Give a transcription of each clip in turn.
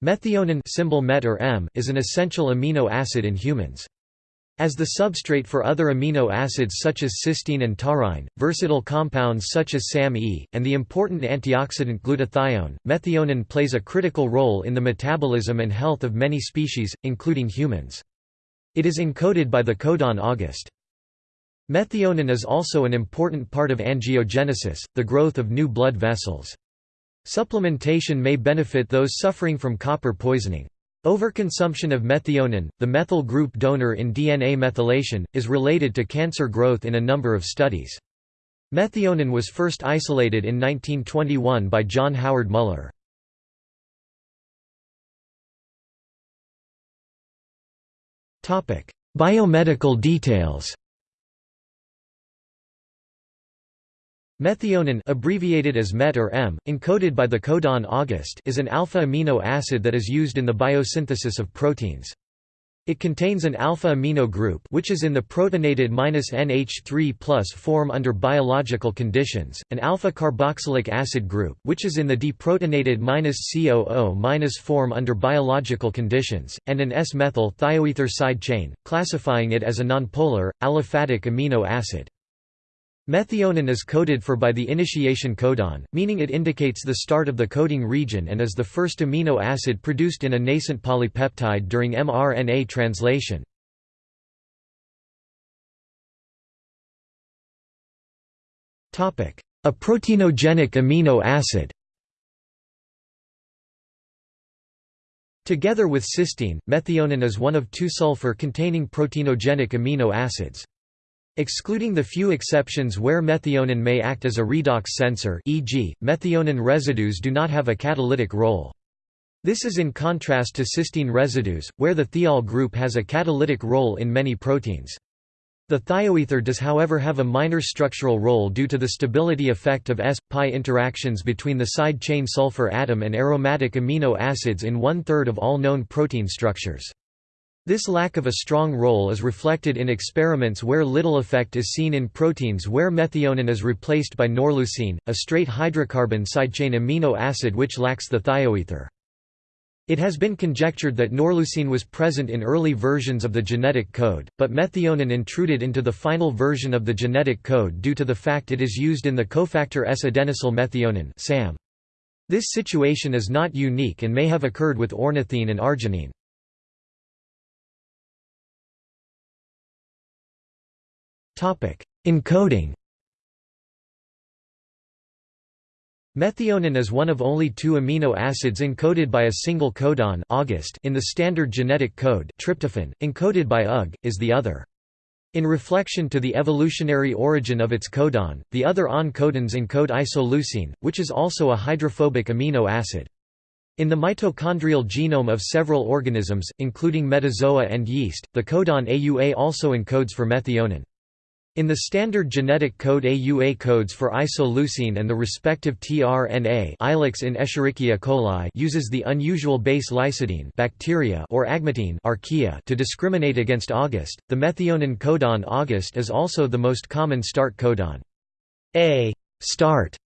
Methionine symbol MET or M is an essential amino acid in humans. As the substrate for other amino acids such as cysteine and taurine, versatile compounds such as SAM-E, and the important antioxidant glutathione, methionine plays a critical role in the metabolism and health of many species, including humans. It is encoded by the codon August. Methionine is also an important part of angiogenesis, the growth of new blood vessels. Supplementation may benefit those suffering from copper poisoning. Overconsumption of methionine, the methyl group donor in DNA methylation, is related to cancer growth in a number of studies. Methionine was first isolated in 1921 by John Howard Mueller. Biomedical details Methionine abbreviated as MET or M, encoded by the codon August is an alpha amino acid that is used in the biosynthesis of proteins. It contains an alpha amino group which is in the protonated NH3 form under biological conditions, an alpha carboxylic acid group which is in the deprotonated COO- form under biological conditions, and an S-methyl thioether side chain, classifying it as a nonpolar, aliphatic amino acid. Methionine is coded for by the initiation codon, meaning it indicates the start of the coding region and is the first amino acid produced in a nascent polypeptide during mRNA translation. A proteinogenic amino acid Together with cysteine, methionine is one of two sulfur-containing proteinogenic amino acids. Excluding the few exceptions where methionine may act as a redox sensor e.g., methionine residues do not have a catalytic role. This is in contrast to cysteine residues, where the thiol group has a catalytic role in many proteins. The thioether does however have a minor structural role due to the stability effect of S-pi interactions between the side chain sulfur atom and aromatic amino acids in one-third of all known protein structures. This lack of a strong role is reflected in experiments where little effect is seen in proteins where methionine is replaced by norleucine, a straight hydrocarbon sidechain amino acid which lacks the thioether. It has been conjectured that norleucine was present in early versions of the genetic code, but methionine intruded into the final version of the genetic code due to the fact it is used in the cofactor S-adenosyl methionine. This situation is not unique and may have occurred with ornithine and arginine. Encoding Methionine is one of only two amino acids encoded by a single codon August in the standard genetic code tryptophan, encoded by UG, is the other. In reflection to the evolutionary origin of its codon, the other AUN codons encode isoleucine, which is also a hydrophobic amino acid. In the mitochondrial genome of several organisms, including metazoa and yeast, the codon AUA also encodes for methionine. In the standard genetic code AUA codes for isoleucine and the respective tRNA Ilex in Escherichia coli uses the unusual base lysidine bacteria or agmatine archaea to discriminate against August. The methionine codon August is also the most common start codon. A start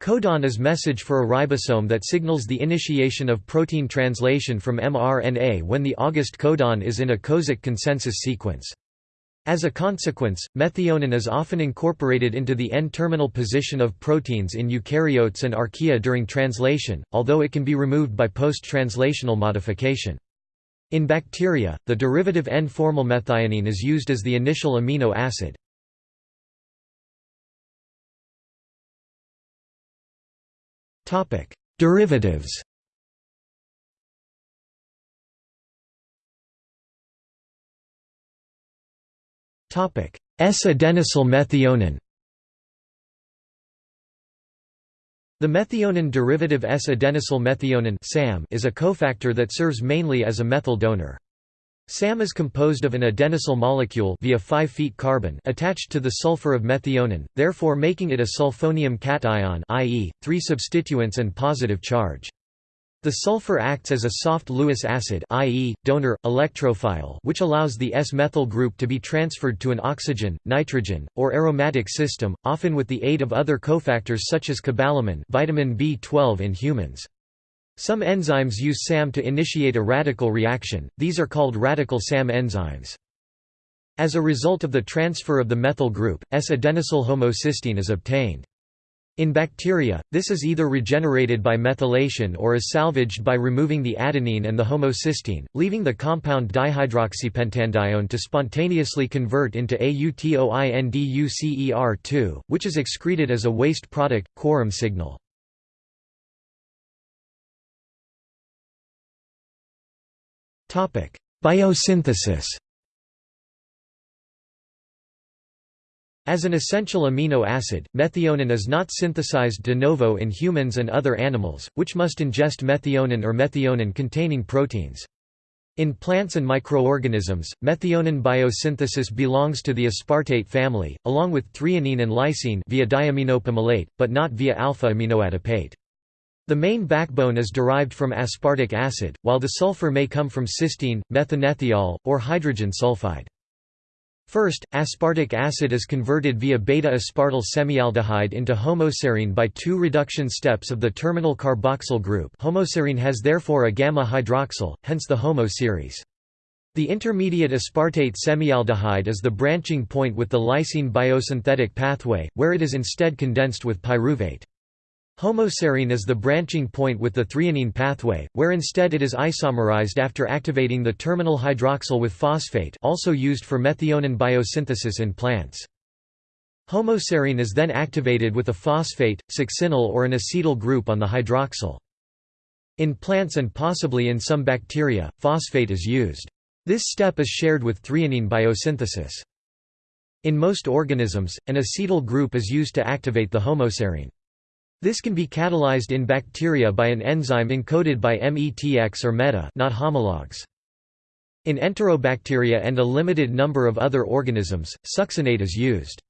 codon is message for a ribosome that signals the initiation of protein translation from mRNA when the August codon is in a Kozak consensus sequence. As a consequence, methionine is often incorporated into the N-terminal position of proteins in eukaryotes and archaea during translation, although it can be removed by post-translational modification. In bacteria, the derivative N-formylmethionine is used as the initial amino acid. Derivatives S-adenosyl methionine The methionine derivative S-adenosyl methionine is a cofactor that serves mainly as a methyl donor. SAM is composed of an adenosyl molecule via 5' carbon attached to the sulfur of methionine, therefore making it a sulfonium cation i.e., three substituents and positive charge. The sulfur acts as a soft Lewis acid i.e., donor, electrophile which allows the S-methyl group to be transferred to an oxygen, nitrogen, or aromatic system, often with the aid of other cofactors such as cobalamin vitamin B12 in humans. Some enzymes use SAM to initiate a radical reaction, these are called radical SAM enzymes. As a result of the transfer of the methyl group, S-adenosyl homocysteine is obtained. In bacteria, this is either regenerated by methylation or is salvaged by removing the adenine and the homocysteine, leaving the compound dihydroxypentanedione to spontaneously convert into AUTOINDUCER2, which is excreted as a waste product, quorum signal. Biosynthesis As an essential amino acid, methionine is not synthesized de novo in humans and other animals, which must ingest methionine or methionine-containing proteins. In plants and microorganisms, methionine biosynthesis belongs to the aspartate family, along with threonine and lysine via diaminopimelate, but not via alpha-aminoadipate. The main backbone is derived from aspartic acid, while the sulfur may come from cysteine, methanethiol, or hydrogen sulfide. First, aspartic acid is converted via beta-aspartyl semialdehyde into homoserine by two reduction steps of the terminal carboxyl group homoserine has therefore a gamma hydroxyl, hence the HOMO series. The intermediate aspartate semialdehyde is the branching point with the lysine biosynthetic pathway, where it is instead condensed with pyruvate. Homoserine is the branching point with the threonine pathway, where instead it is isomerized after activating the terminal hydroxyl with phosphate also used for methionine biosynthesis in plants. Homoserine is then activated with a phosphate, succinyl or an acetyl group on the hydroxyl. In plants and possibly in some bacteria, phosphate is used. This step is shared with threonine biosynthesis. In most organisms, an acetyl group is used to activate the homoserine. This can be catalyzed in bacteria by an enzyme encoded by METX or META not homologs. In enterobacteria and a limited number of other organisms, succinate is used.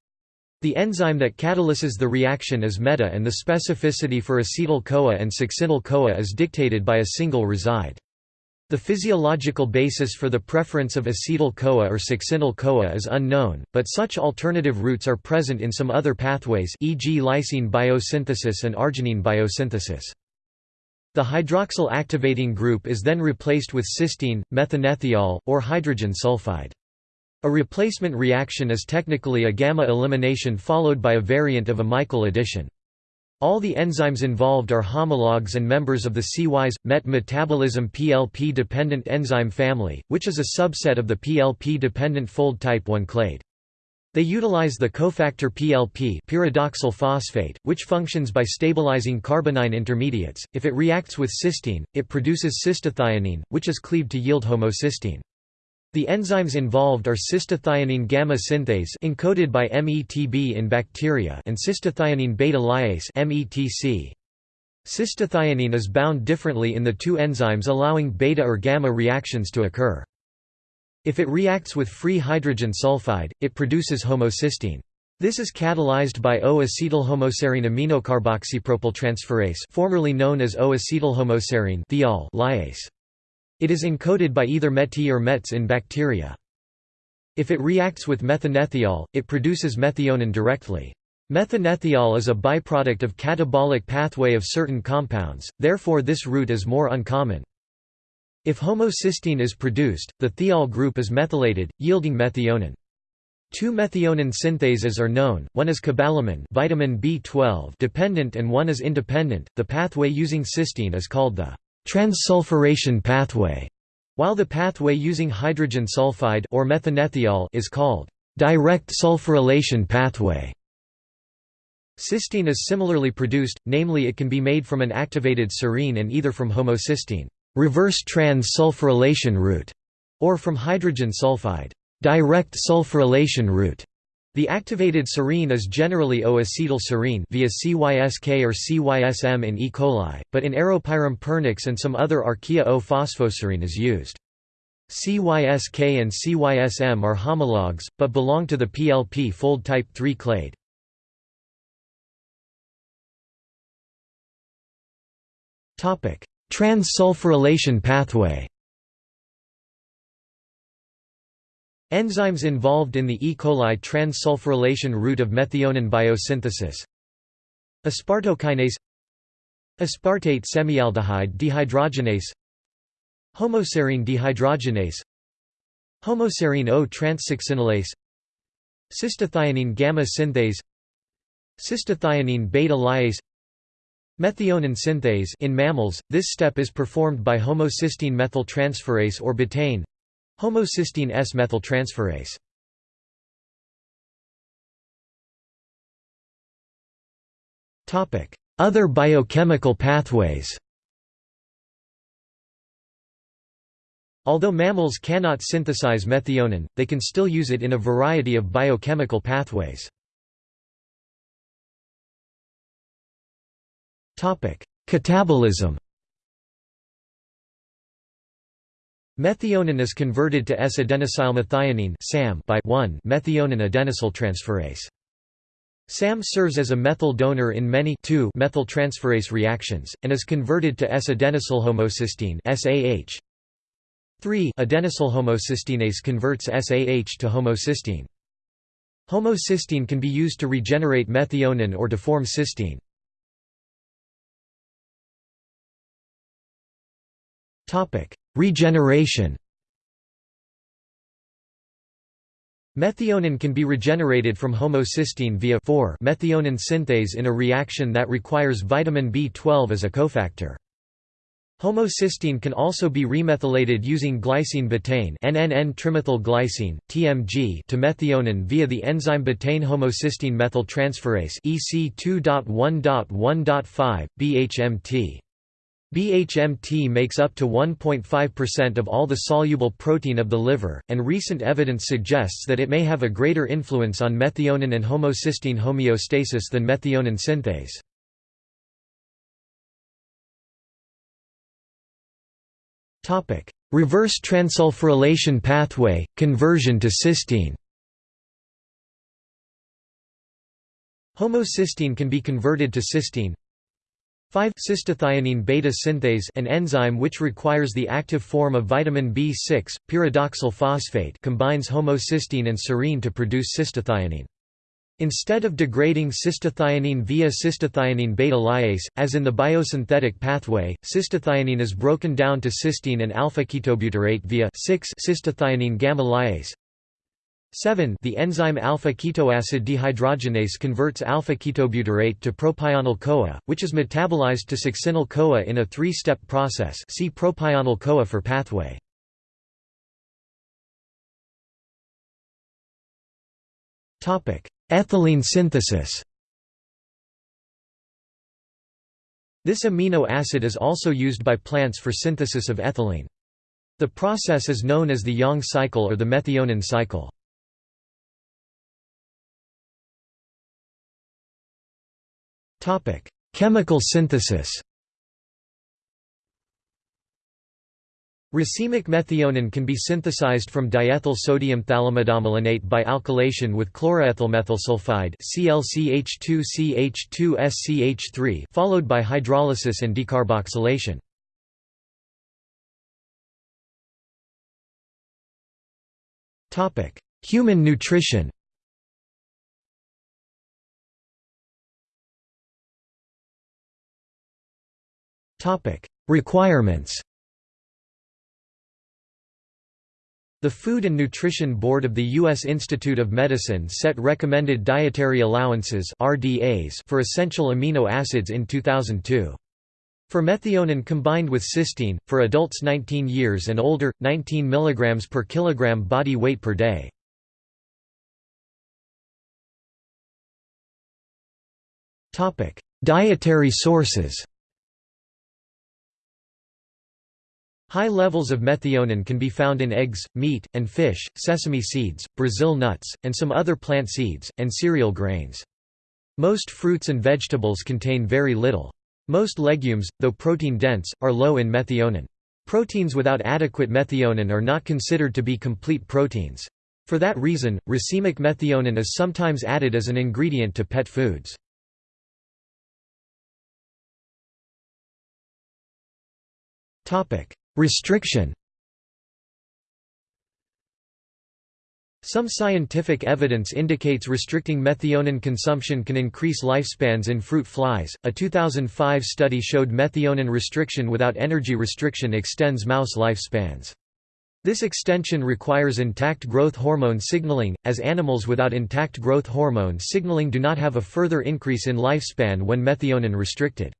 The enzyme that catalyses the reaction is META and the specificity for acetyl-CoA and succinyl-CoA is dictated by a single reside. The physiological basis for the preference of acetyl-CoA or succinyl-CoA is unknown, but such alternative routes are present in some other pathways e.g. lysine biosynthesis and arginine biosynthesis. The hydroxyl activating group is then replaced with cysteine, methanethiol, or hydrogen sulfide. A replacement reaction is technically a gamma elimination followed by a variant of a Michael addition. All the enzymes involved are homologs and members of the CYS MET metabolism PLP-dependent enzyme family, which is a subset of the PLP-dependent fold type 1 clade. They utilize the cofactor PLP pyridoxal phosphate, which functions by stabilizing carbonyl intermediates. If it reacts with cysteine, it produces cystathionine, which is cleaved to yield homocysteine. The enzymes involved are cystathionine gamma synthase encoded by METB in bacteria and cystathionine beta lyase METC. Cystathionine is bound differently in the two enzymes allowing beta or gamma reactions to occur. If it reacts with free hydrogen sulfide, it produces homocysteine. This is catalyzed by O-acetylhomoserine aminocarboxypropyltransferase formerly known as O-acetylhomoserine lyase. It is encoded by either MET or METs in bacteria. If it reacts with methanethiol, it produces methionine directly. Methanethiol is a byproduct of catabolic pathway of certain compounds, therefore this route is more uncommon. If homocysteine is produced, the thiol group is methylated, yielding methionine. Two methionine synthases are known, one is cobalamin vitamin B12 dependent and one is independent. The pathway using cysteine is called the transsulfuration pathway, while the pathway using hydrogen sulfide or methanethiol is called direct sulfurylation pathway. Cysteine is similarly produced, namely it can be made from an activated serine and either from homocysteine reverse trans-sulfurylation route, or from hydrogen sulfide direct sulfurylation route. The activated serine is generally O-acetyl serine via CYSK or CYSM in E. coli, but in Aeropyrum pernix and some other archaea O-phosphoserine is used. CYSK and CYSM are homologs, but belong to the PLP fold type 3 clade. Trans-sulfurylation pathway Enzymes involved in the E. coli transsulfurylation route of methionine biosynthesis. Aspartokinase Aspartate semialdehyde dehydrogenase Homoserine dehydrogenase Homoserine O transsuccinylase Cystathionine gamma synthase Cystathionine beta lyase Methionine synthase. In mammals, this step is performed by homocysteine methyltransferase or betaine homocysteine S-methyltransferase. Other biochemical pathways Although mammals cannot synthesize methionine, they can still use it in a variety of biochemical pathways. Catabolism Methionine is converted to S-adenosylmethionine by 1-methionine adenosyltransferase. SAM serves as a methyl donor in many methyltransferase reactions, and is converted to S-adenosylhomocysteine 3 adenosylhomocysteinase converts SAH to homocysteine. Homocysteine can be used to regenerate methionine or to form cysteine. Regeneration Methionine can be regenerated from homocysteine via 4 methionine synthase in a reaction that requires vitamin B12 as a cofactor. Homocysteine can also be remethylated using glycine betaine NNN-trimethylglycine, TMG to methionine via the enzyme betaine homocysteine methyltransferase EC2.1.1.5, BHMT. BHMT makes up to 1.5% of all the soluble protein of the liver, and recent evidence suggests that it may have a greater influence on methionine and homocysteine homeostasis than methionine synthase. Reverse transsulfurylation pathway, conversion to cysteine. Homocysteine can be converted to cysteine. 5 cystathionine beta synthase an enzyme which requires the active form of vitamin B6 pyridoxal phosphate combines homocysteine and serine to produce cystathionine Instead of degrading cystathionine via cystathionine beta lyase, as in the biosynthetic pathway, cystathionine is broken down to cysteine and alpha-ketobutyrate via 6 cystathionine gamma lyase. 7 The enzyme alpha-ketoacid dehydrogenase converts alpha-ketobutyrate to propionyl-CoA, which is metabolized to succinyl-CoA in a three-step process see propionyl-CoA for pathway. Ethylene synthesis This amino acid is also used by plants for synthesis of ethylene. The process is known as the Yang cycle or the methionine cycle. Chemical synthesis Racemic methionine can be synthesized from diethyl sodium phthalimidomalonate by alkylation with chloroethylmethylsulfide ClCH2CH2SCH3 followed by hydrolysis and decarboxylation. Topic: Human nutrition. Requirements. The Food and Nutrition Board of the U.S. Institute of Medicine set recommended dietary allowances RDAs for essential amino acids in 2002. For methionine combined with cysteine, for adults 19 years and older, 19 mg per kilogram body weight per day. Dietary sources High levels of methionine can be found in eggs, meat, and fish, sesame seeds, Brazil nuts, and some other plant seeds, and cereal grains. Most fruits and vegetables contain very little. Most legumes, though protein-dense, are low in methionine. Proteins without adequate methionine are not considered to be complete proteins. For that reason, racemic methionine is sometimes added as an ingredient to pet foods. Restriction Some scientific evidence indicates restricting methionine consumption can increase lifespans in fruit flies. A 2005 study showed methionine restriction without energy restriction extends mouse lifespans. This extension requires intact growth hormone signaling, as animals without intact growth hormone signaling do not have a further increase in lifespan when methionine restricted.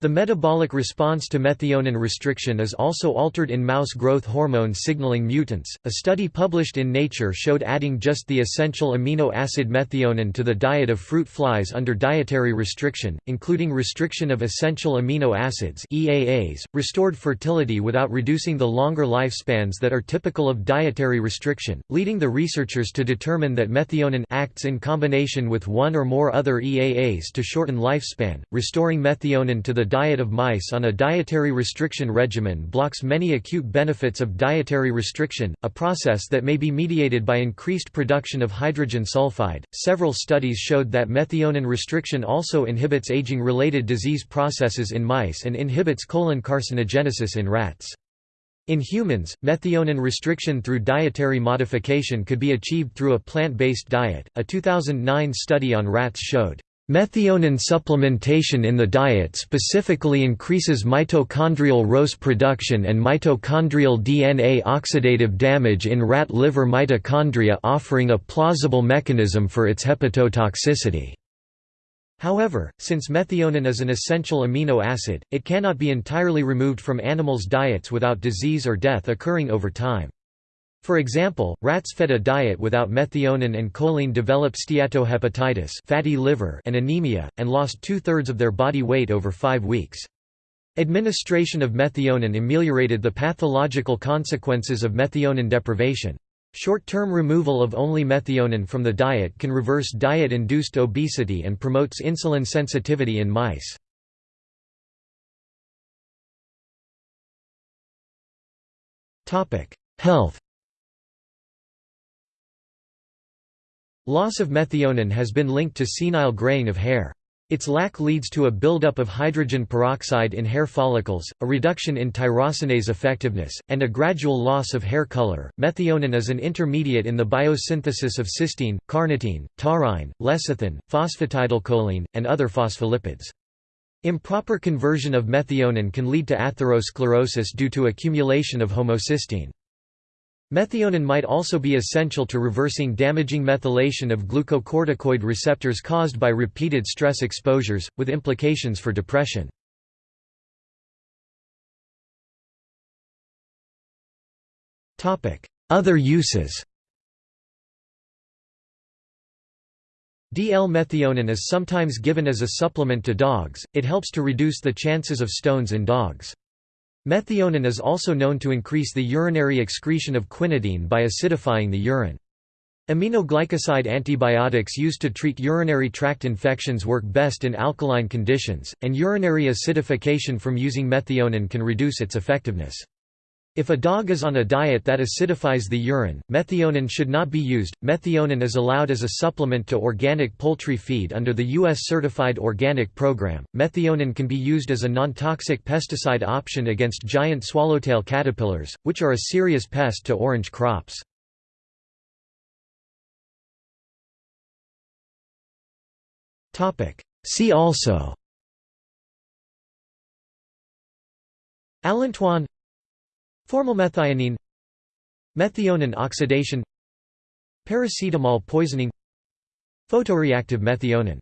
The metabolic response to methionine restriction is also altered in mouse growth hormone signaling mutants. A study published in Nature showed adding just the essential amino acid methionine to the diet of fruit flies under dietary restriction, including restriction of essential amino acids (EAAs), restored fertility without reducing the longer lifespans that are typical of dietary restriction, leading the researchers to determine that methionine acts in combination with one or more other EAAs to shorten lifespan, restoring methionine to the diet of mice on a dietary restriction regimen blocks many acute benefits of dietary restriction, a process that may be mediated by increased production of hydrogen sulfide. Several studies showed that methionine restriction also inhibits aging related disease processes in mice and inhibits colon carcinogenesis in rats. In humans, methionine restriction through dietary modification could be achieved through a plant-based diet. A 2009 study on rats showed Methionine supplementation in the diet specifically increases mitochondrial ROS production and mitochondrial DNA oxidative damage in rat liver mitochondria offering a plausible mechanism for its hepatotoxicity. However, since methionine is an essential amino acid, it cannot be entirely removed from animals' diets without disease or death occurring over time. For example, rats fed a diet without methionine and choline developed steatohepatitis fatty liver and anemia, and lost two-thirds of their body weight over five weeks. Administration of methionine ameliorated the pathological consequences of methionine deprivation. Short-term removal of only methionine from the diet can reverse diet-induced obesity and promotes insulin sensitivity in mice. Health Loss of methionine has been linked to senile graying of hair. Its lack leads to a buildup of hydrogen peroxide in hair follicles, a reduction in tyrosinase effectiveness, and a gradual loss of hair color. Methionine is an intermediate in the biosynthesis of cysteine, carnitine, taurine, lecithin, phosphatidylcholine, and other phospholipids. Improper conversion of methionine can lead to atherosclerosis due to accumulation of homocysteine. Methionine might also be essential to reversing damaging methylation of glucocorticoid receptors caused by repeated stress exposures, with implications for depression. Other uses DL-methionine is sometimes given as a supplement to dogs, it helps to reduce the chances of stones in dogs. Methionine is also known to increase the urinary excretion of quinidine by acidifying the urine. Aminoglycoside antibiotics used to treat urinary tract infections work best in alkaline conditions, and urinary acidification from using methionine can reduce its effectiveness. If a dog is on a diet that acidifies the urine, methionine should not be used. Methionine is allowed as a supplement to organic poultry feed under the U.S. Certified Organic Program. Methionine can be used as a non-toxic pesticide option against giant swallowtail caterpillars, which are a serious pest to orange crops. See also Allantoin Formylmethionine Methionine oxidation Paracetamol poisoning Photoreactive methionine